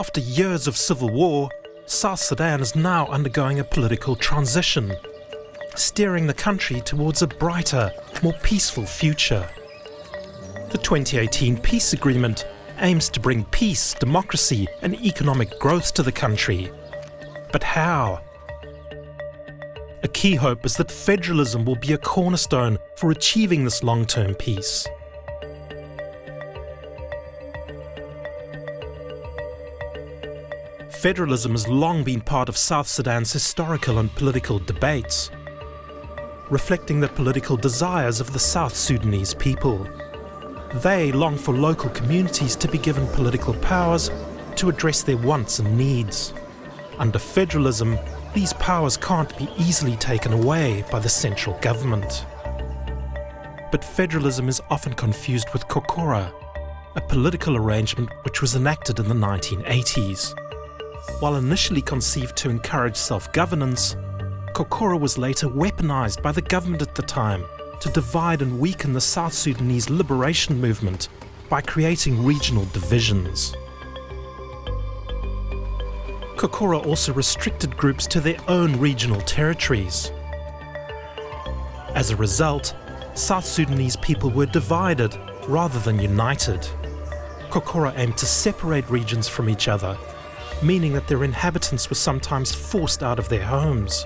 After years of civil war, South Sudan is now undergoing a political transition, steering the country towards a brighter, more peaceful future. The 2018 peace agreement aims to bring peace, democracy and economic growth to the country. But how? A key hope is that federalism will be a cornerstone for achieving this long-term peace. Federalism has long been part of South Sudan's historical and political debates, reflecting the political desires of the South Sudanese people. They long for local communities to be given political powers to address their wants and needs. Under federalism, these powers can't be easily taken away by the central government. But federalism is often confused with Kokora, a political arrangement which was enacted in the 1980s. While initially conceived to encourage self-governance, Kokora was later weaponized by the government at the time to divide and weaken the South Sudanese liberation movement by creating regional divisions. Kokora also restricted groups to their own regional territories. As a result, South Sudanese people were divided rather than united. Kokora aimed to separate regions from each other, meaning that their inhabitants were sometimes forced out of their homes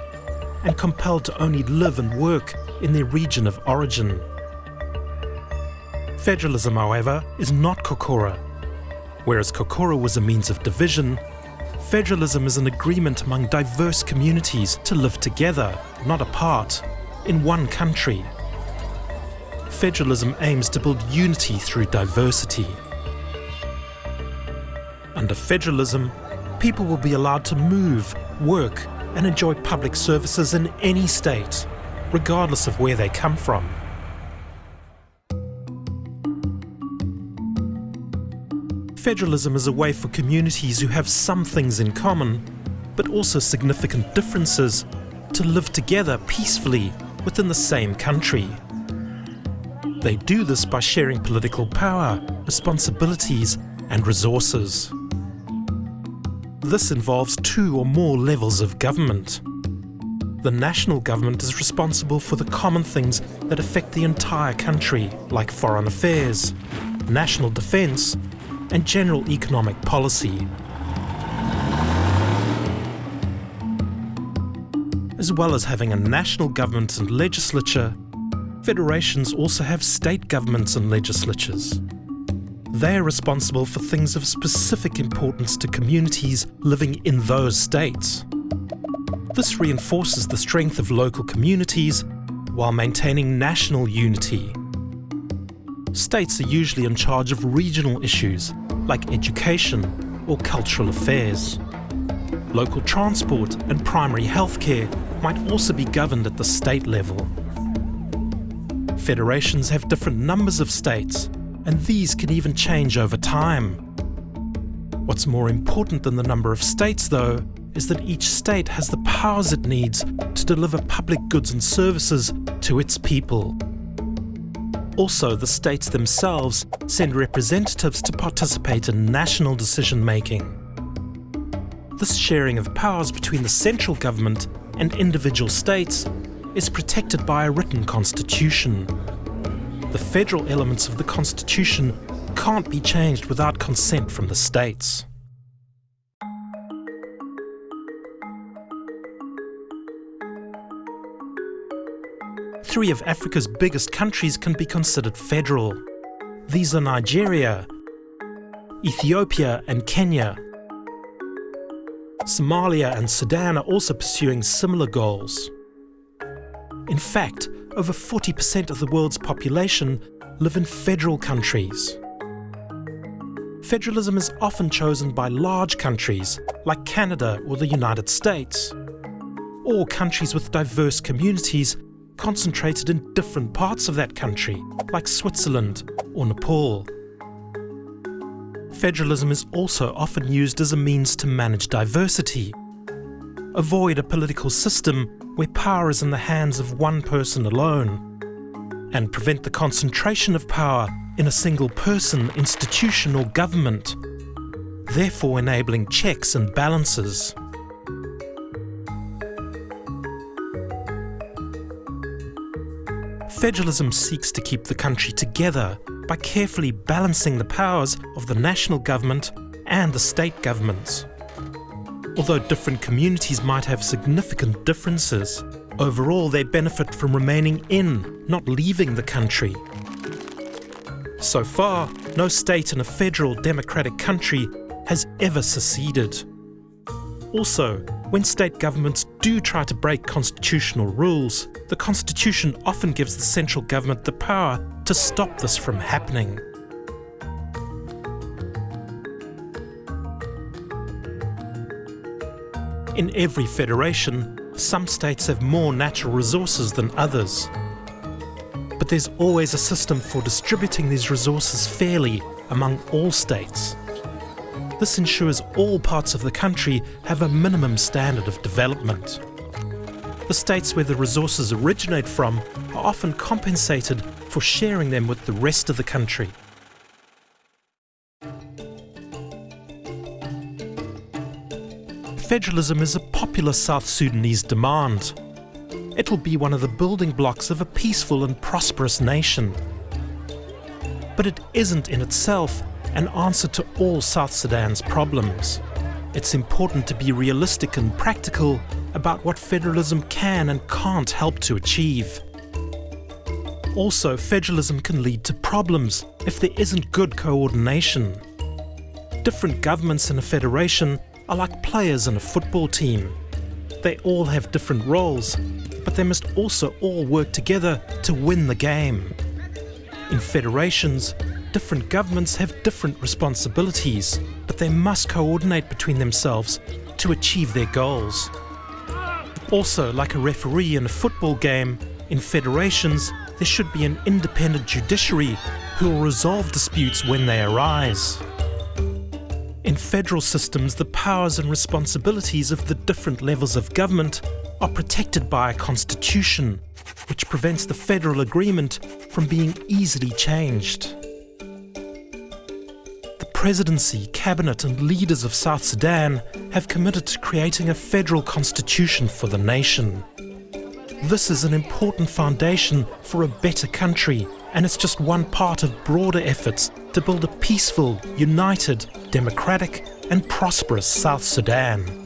and compelled to only live and work in their region of origin. Federalism, however, is not Kokora. Whereas Kokora was a means of division, federalism is an agreement among diverse communities to live together, not apart, in one country. Federalism aims to build unity through diversity. Under federalism, people will be allowed to move, work and enjoy public services in any state, regardless of where they come from. Federalism is a way for communities who have some things in common, but also significant differences, to live together peacefully within the same country. They do this by sharing political power, responsibilities and resources. This involves two or more levels of government. The national government is responsible for the common things that affect the entire country, like foreign affairs, national defence, and general economic policy. As well as having a national government and legislature, federations also have state governments and legislatures. They are responsible for things of specific importance to communities living in those states. This reinforces the strength of local communities while maintaining national unity. States are usually in charge of regional issues like education or cultural affairs. Local transport and primary healthcare might also be governed at the state level. Federations have different numbers of states and these can even change over time. What's more important than the number of states, though, is that each state has the powers it needs to deliver public goods and services to its people. Also, the states themselves send representatives to participate in national decision-making. This sharing of powers between the central government and individual states is protected by a written constitution the federal elements of the Constitution can't be changed without consent from the states. Three of Africa's biggest countries can be considered federal. These are Nigeria, Ethiopia and Kenya. Somalia and Sudan are also pursuing similar goals. In fact, over 40% of the world's population live in federal countries. Federalism is often chosen by large countries like Canada or the United States, or countries with diverse communities concentrated in different parts of that country, like Switzerland or Nepal. Federalism is also often used as a means to manage diversity, avoid a political system where power is in the hands of one person alone, and prevent the concentration of power in a single person, institution or government. therefore enabling checks and balances. Federalism seeks to keep the country together by carefully balancing the powers of the national government and the state governments. Although different communities might have significant differences, overall they benefit from remaining in, not leaving the country. So far, no state in a federal democratic country has ever seceded. Also, when state governments do try to break constitutional rules, the constitution often gives the central government the power to stop this from happening. In every federation, some states have more natural resources than others. But there's always a system for distributing these resources fairly among all states. This ensures all parts of the country have a minimum standard of development. The states where the resources originate from are often compensated for sharing them with the rest of the country. Federalism is a popular South Sudanese demand. It will be one of the building blocks of a peaceful and prosperous nation. But it isn't in itself an answer to all South Sudan's problems. It's important to be realistic and practical about what federalism can and can't help to achieve. Also, federalism can lead to problems if there isn't good coordination. Different governments in a federation are like players in a football team. They all have different roles, but they must also all work together to win the game. In federations, different governments have different responsibilities, but they must coordinate between themselves to achieve their goals. Also, like a referee in a football game, in federations, there should be an independent judiciary who will resolve disputes when they arise. In federal systems, the powers and responsibilities of the different levels of government are protected by a constitution, which prevents the federal agreement from being easily changed. The presidency, cabinet and leaders of South Sudan have committed to creating a federal constitution for the nation. This is an important foundation for a better country and it's just one part of broader efforts to build a peaceful, united, democratic and prosperous South Sudan.